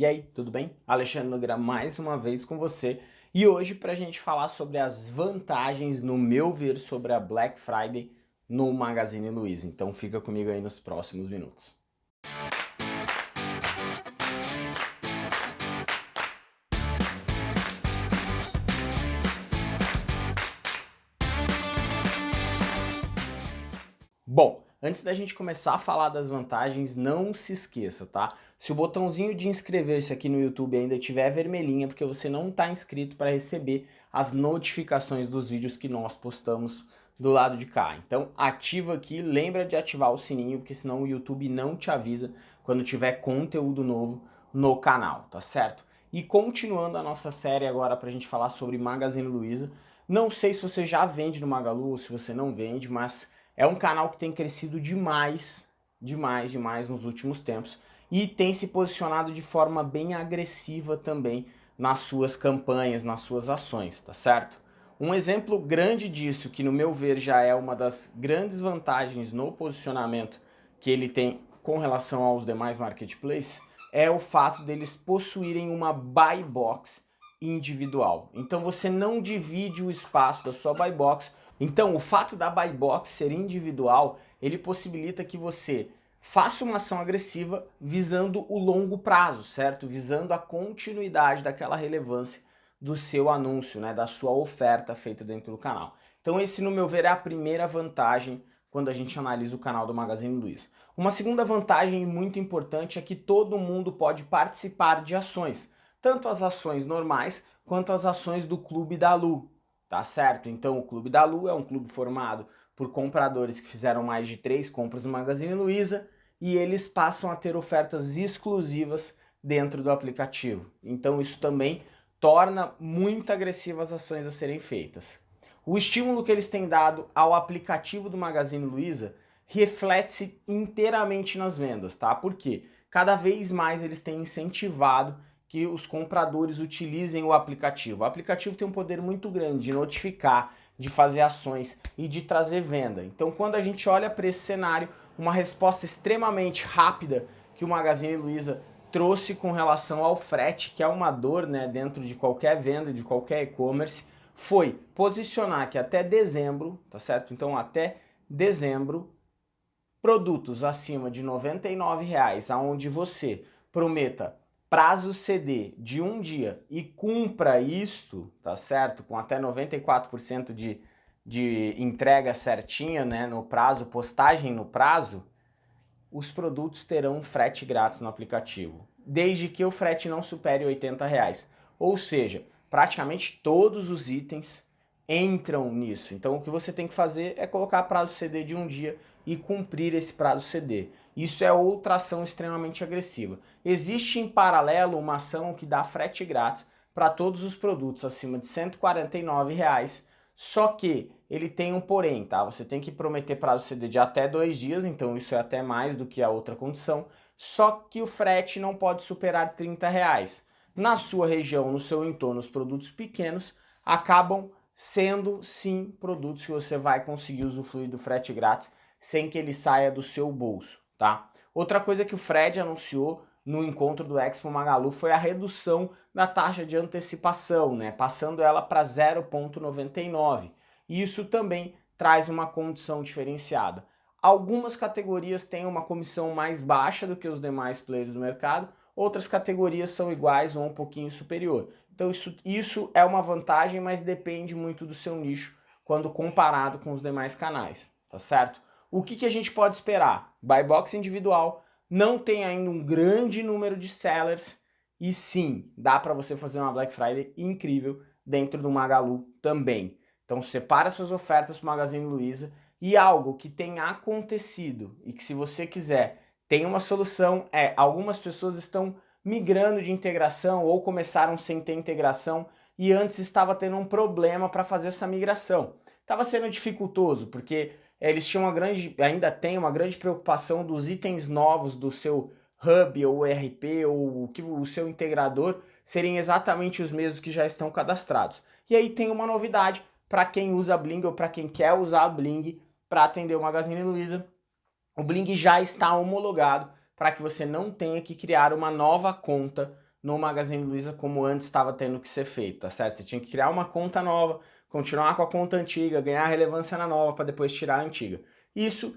E aí, tudo bem? Alexandre Nogueira mais uma vez com você e hoje para a gente falar sobre as vantagens, no meu ver, sobre a Black Friday no Magazine Luiza. Então fica comigo aí nos próximos minutos. Bom, Antes da gente começar a falar das vantagens, não se esqueça, tá? Se o botãozinho de inscrever-se aqui no YouTube ainda estiver vermelhinho, é porque você não está inscrito para receber as notificações dos vídeos que nós postamos do lado de cá. Então ativa aqui, lembra de ativar o sininho, porque senão o YouTube não te avisa quando tiver conteúdo novo no canal, tá certo? E continuando a nossa série agora para a gente falar sobre Magazine Luiza, não sei se você já vende no Magalu ou se você não vende, mas é um canal que tem crescido demais, demais, demais nos últimos tempos e tem se posicionado de forma bem agressiva também nas suas campanhas, nas suas ações, tá certo? Um exemplo grande disso, que no meu ver já é uma das grandes vantagens no posicionamento que ele tem com relação aos demais marketplaces, é o fato deles possuírem uma buy box individual. Então você não divide o espaço da sua buy box então, o fato da buy box ser individual, ele possibilita que você faça uma ação agressiva visando o longo prazo, certo? Visando a continuidade daquela relevância do seu anúncio, né? da sua oferta feita dentro do canal. Então esse, no meu ver, é a primeira vantagem quando a gente analisa o canal do Magazine Luiza. Uma segunda vantagem muito importante é que todo mundo pode participar de ações, tanto as ações normais quanto as ações do Clube da Lu, tá certo? Então o Clube da Lu é um clube formado por compradores que fizeram mais de três compras no Magazine Luiza e eles passam a ter ofertas exclusivas dentro do aplicativo. Então isso também torna muito agressivas as ações a serem feitas. O estímulo que eles têm dado ao aplicativo do Magazine Luiza reflete-se inteiramente nas vendas, tá? Porque cada vez mais eles têm incentivado que os compradores utilizem o aplicativo. O aplicativo tem um poder muito grande de notificar, de fazer ações e de trazer venda. Então quando a gente olha para esse cenário, uma resposta extremamente rápida que o Magazine Luiza trouxe com relação ao frete, que é uma dor né, dentro de qualquer venda, de qualquer e-commerce, foi posicionar que até dezembro, tá certo? Então até dezembro, produtos acima de R$ 99,00, aonde você prometa prazo CD de um dia e cumpra isto, tá certo? Com até 94% de, de entrega certinha, né, no prazo, postagem no prazo, os produtos terão frete grátis no aplicativo, desde que o frete não supere 80 reais. Ou seja, praticamente todos os itens entram nisso. Então o que você tem que fazer é colocar prazo CD de um dia e cumprir esse prazo CD. Isso é outra ação extremamente agressiva. Existe em paralelo uma ação que dá frete grátis para todos os produtos acima de 149 reais, só que ele tem um porém, tá? Você tem que prometer prazo CD de até dois dias, então isso é até mais do que a outra condição, só que o frete não pode superar 30 reais. Na sua região, no seu entorno, os produtos pequenos acabam sendo sim produtos que você vai conseguir usufruir do frete grátis sem que ele saia do seu bolso, tá? Outra coisa que o Fred anunciou no encontro do Expo Magalu foi a redução da taxa de antecipação, né? Passando ela para 0,99. Isso também traz uma condição diferenciada. Algumas categorias têm uma comissão mais baixa do que os demais players do mercado, outras categorias são iguais ou um pouquinho superior. Então isso, isso é uma vantagem, mas depende muito do seu nicho quando comparado com os demais canais, tá certo? O que, que a gente pode esperar? Buy box individual, não tem ainda um grande número de sellers e sim, dá para você fazer uma Black Friday incrível dentro do Magalu também. Então separa suas ofertas para o Magazine Luiza e algo que tem acontecido e que se você quiser tem uma solução é algumas pessoas estão migrando de integração ou começaram sem ter integração e antes estava tendo um problema para fazer essa migração. Estava sendo dificultoso porque é, eles tinham uma grande, ainda tem uma grande preocupação dos itens novos do seu hub ou ERP ou o, que, o seu integrador serem exatamente os mesmos que já estão cadastrados. E aí tem uma novidade para quem usa Bling ou para quem quer usar Bling para atender o Magazine Luiza. O Bling já está homologado para que você não tenha que criar uma nova conta no Magazine Luiza como antes estava tendo que ser feito, tá certo? Você tinha que criar uma conta nova, continuar com a conta antiga, ganhar relevância na nova para depois tirar a antiga. Isso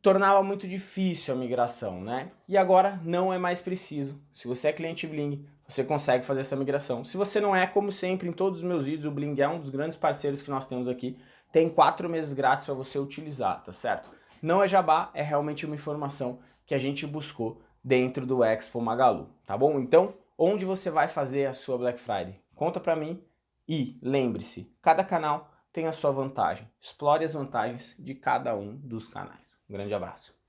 tornava muito difícil a migração, né? E agora não é mais preciso. Se você é cliente Bling, você consegue fazer essa migração. Se você não é, como sempre, em todos os meus vídeos, o Bling é um dos grandes parceiros que nós temos aqui. Tem quatro meses grátis para você utilizar, tá certo? Não é jabá, é realmente uma informação que a gente buscou dentro do Expo Magalu, tá bom? Então, onde você vai fazer a sua Black Friday? Conta pra mim e lembre-se, cada canal tem a sua vantagem. Explore as vantagens de cada um dos canais. Um grande abraço.